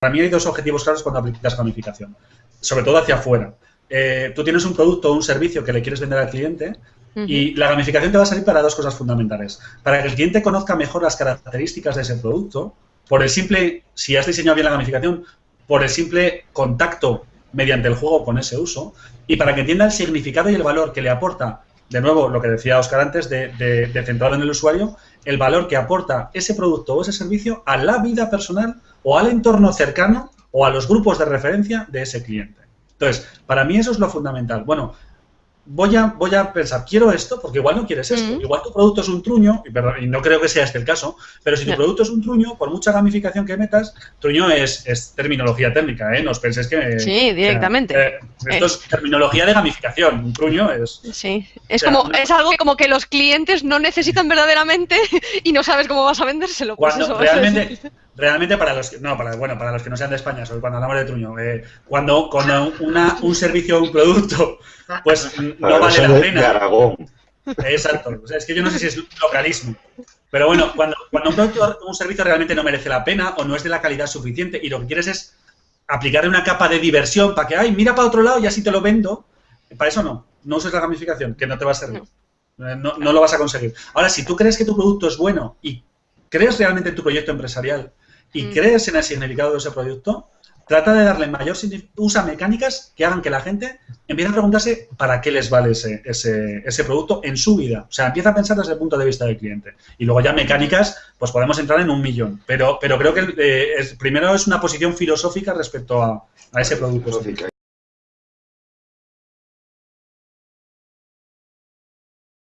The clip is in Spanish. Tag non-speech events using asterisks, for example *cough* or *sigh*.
para mí hay dos objetivos claros cuando aplicas gamificación, sobre todo hacia afuera. Eh, tú tienes un producto o un servicio que le quieres vender al cliente y la gamificación te va a salir para dos cosas fundamentales. Para que el cliente conozca mejor las características de ese producto, por el simple, si has diseñado bien la gamificación, por el simple contacto mediante el juego con ese uso, y para que entienda el significado y el valor que le aporta, de nuevo, lo que decía Oscar antes, de, de centrado en el usuario, el valor que aporta ese producto o ese servicio a la vida personal o al entorno cercano o a los grupos de referencia de ese cliente. Entonces, para mí eso es lo fundamental. Bueno, voy a, voy a pensar, quiero esto, porque igual no quieres esto. Igual tu producto es un truño, y, no creo que sea este el caso, pero si tu producto es un truño, por mucha gamificación que metas, truño es, terminología técnica, ¿eh? No os penséis que... Sí, directamente. Eh, esto es terminología de gamificación, un truño es... Sí, es, como, es algo como que los clientes no necesitan verdaderamente *laughs* y no sabes cómo vas a vendérselo. Pues cuando realmente, *laughs* realmente para los que, no, para, bueno, para los que no sean de España, sobre cuando hablamos de truño, eh, cuando, cuando una, un servicio o un producto pues *laughs* no vale la pena. Exacto. es que yo no sé si es localismo. Pero bueno, cuando, cuando un producto o un servicio realmente no merece la pena o no es de la calidad suficiente y lo que quieres es aplicarle una capa de diversión para que, ay, mira para otro lado y así te lo vendo, para eso no. No uses la gamificación, que no te va a servir. No. no lo vas a conseguir. Ahora, si tú crees que tu producto es bueno y crees realmente en tu proyecto empresarial y mm. crees en el significado de ese producto, trata de darle mayor usa mecánicas que hagan que la gente empiece a preguntarse para qué les vale ese, ese, producto en su vida. O sea, empieza a pensar desde el punto de vista del cliente. Y luego ya mecánicas, pues podemos entrar en un millón. Pero, pero creo que eh, primero es una posición filosófica respecto a, ese producto.